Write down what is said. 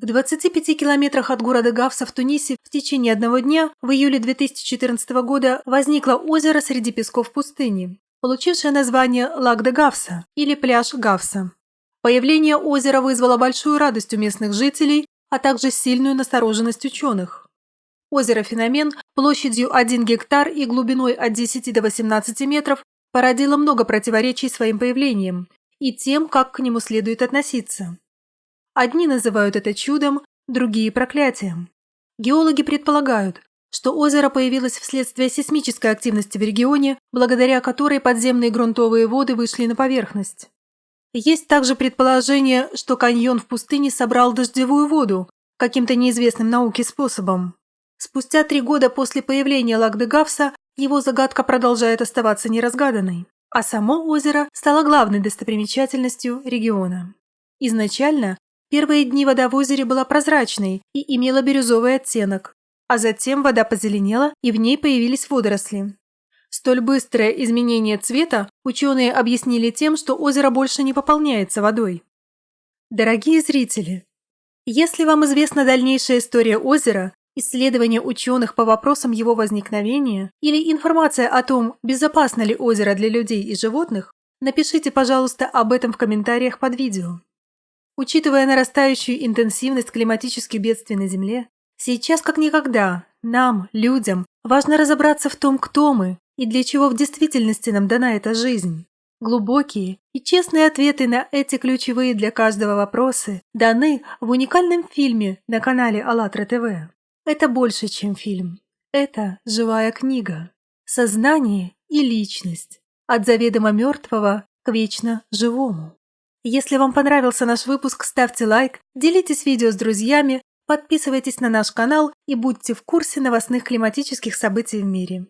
В 25 километрах от города Гавса в Тунисе в течение одного дня в июле 2014 года возникло озеро среди песков пустыни, получившее название Лак де Гавса или пляж Гавса. Появление озера вызвало большую радость у местных жителей, а также сильную настороженность ученых. Озеро-феномен площадью 1 гектар и глубиной от 10 до 18 метров породило много противоречий своим появлением и тем, как к нему следует относиться. Одни называют это чудом, другие – проклятием. Геологи предполагают, что озеро появилось вследствие сейсмической активности в регионе, благодаря которой подземные грунтовые воды вышли на поверхность. Есть также предположение, что каньон в пустыне собрал дождевую воду каким-то неизвестным науке способом. Спустя три года после появления Лагдегавса его загадка продолжает оставаться неразгаданной, а само озеро стало главной достопримечательностью региона. Изначально Первые дни вода в озере была прозрачной и имела бирюзовый оттенок, а затем вода позеленела и в ней появились водоросли. Столь быстрое изменение цвета ученые объяснили тем, что озеро больше не пополняется водой. Дорогие зрители, если вам известна дальнейшая история озера, исследования ученых по вопросам его возникновения или информация о том, безопасно ли озеро для людей и животных, напишите, пожалуйста, об этом в комментариях под видео. Учитывая нарастающую интенсивность климатических бедствий на Земле, сейчас как никогда нам, людям, важно разобраться в том, кто мы и для чего в действительности нам дана эта жизнь. Глубокие и честные ответы на эти ключевые для каждого вопросы даны в уникальном фильме на канале АЛЛАТРА ТВ. Это больше, чем фильм. Это живая книга. Сознание и личность. От заведомо мертвого к вечно живому. Если вам понравился наш выпуск, ставьте лайк, делитесь видео с друзьями, подписывайтесь на наш канал и будьте в курсе новостных климатических событий в мире.